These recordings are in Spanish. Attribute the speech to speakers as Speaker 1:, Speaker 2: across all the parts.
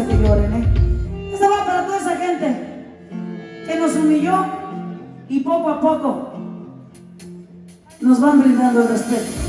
Speaker 1: que lloren, ¿eh? Esta va para toda esa gente que nos humilló y poco a poco nos van brindando el respeto.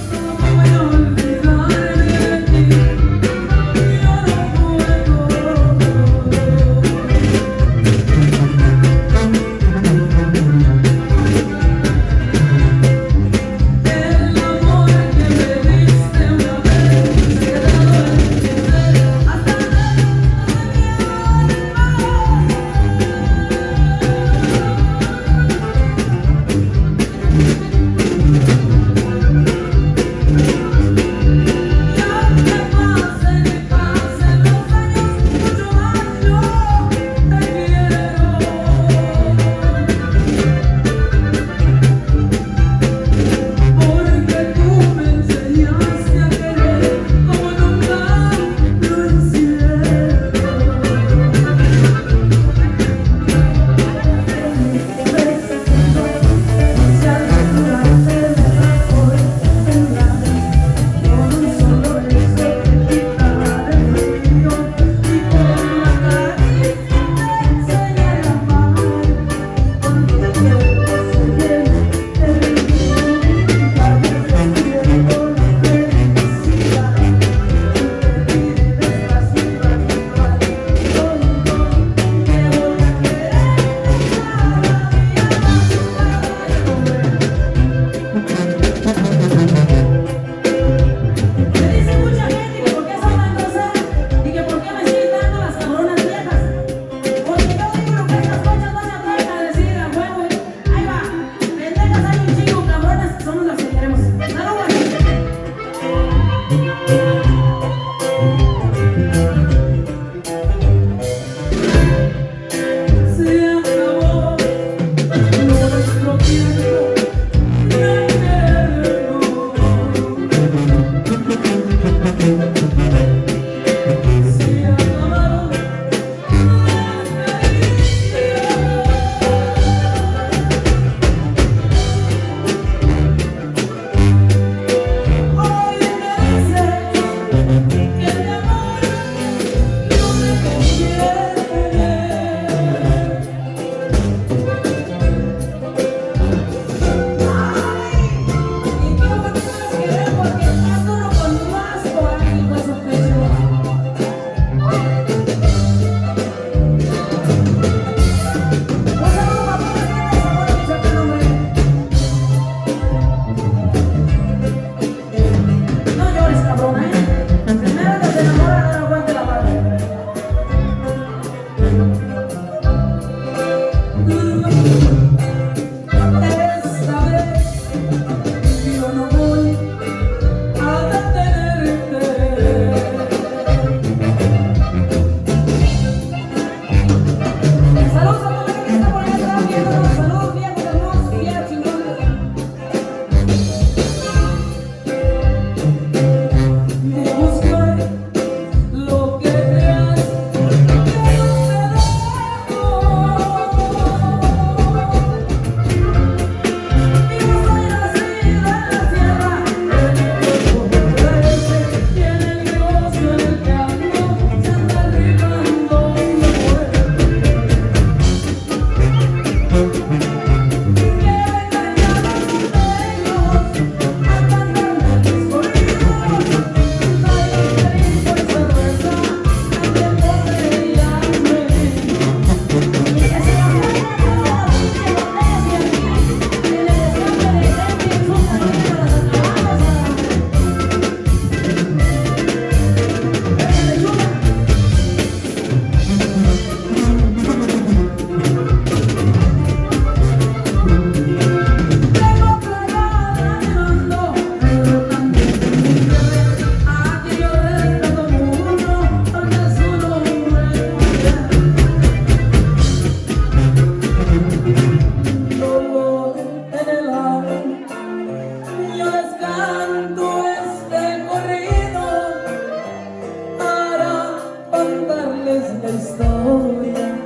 Speaker 1: la historia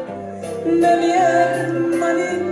Speaker 1: de mi hermanita.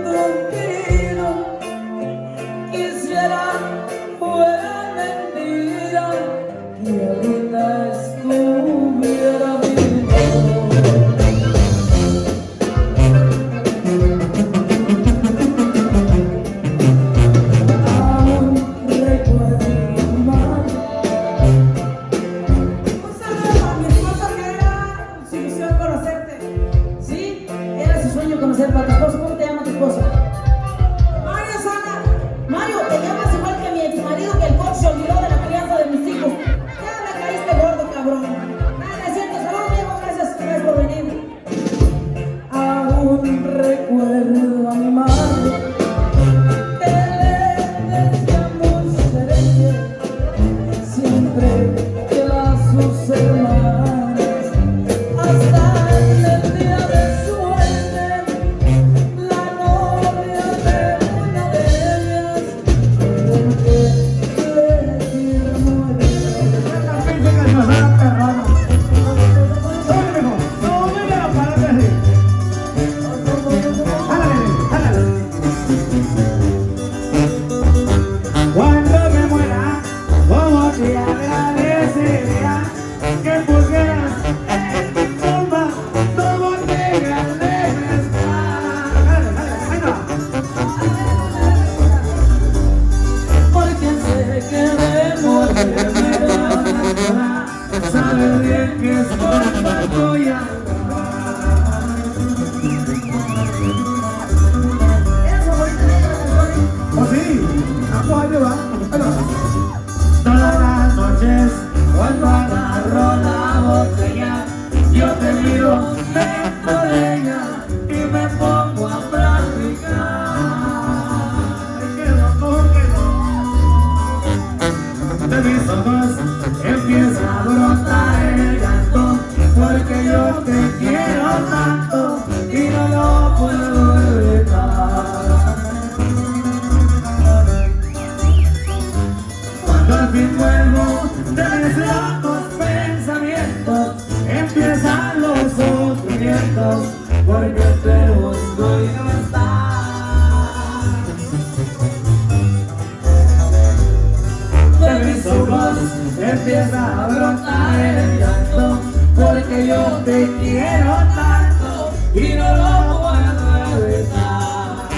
Speaker 2: y no lo puedo evitar.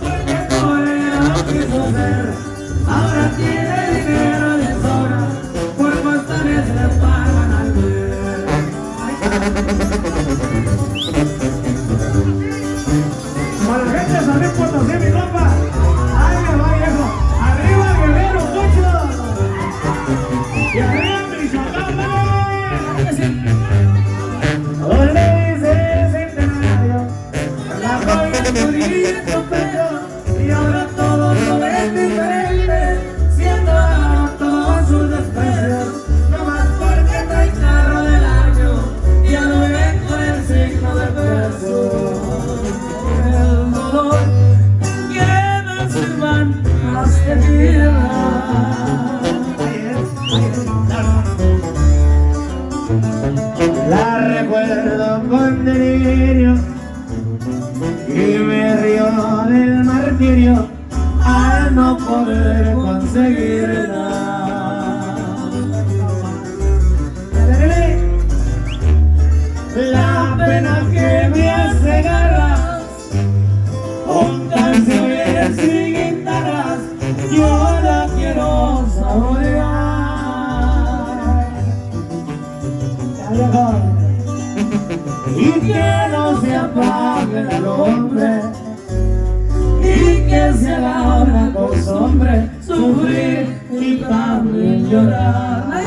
Speaker 2: Porque Corea quiso ser, ahora tiene dinero de sobra, por postales le pagan al ver. la gente sabe cuánto se mi compa. Ahí me va viejo. Arriba guerrero, mucho. Y arriba mi La recuerdo con delirio y me río del martirio al no poder conseguirla. La pena que me hace garras, un canciones y guitarras, yo del hombre.
Speaker 1: Y que se la hora con hombre
Speaker 2: sufrir y también llorar.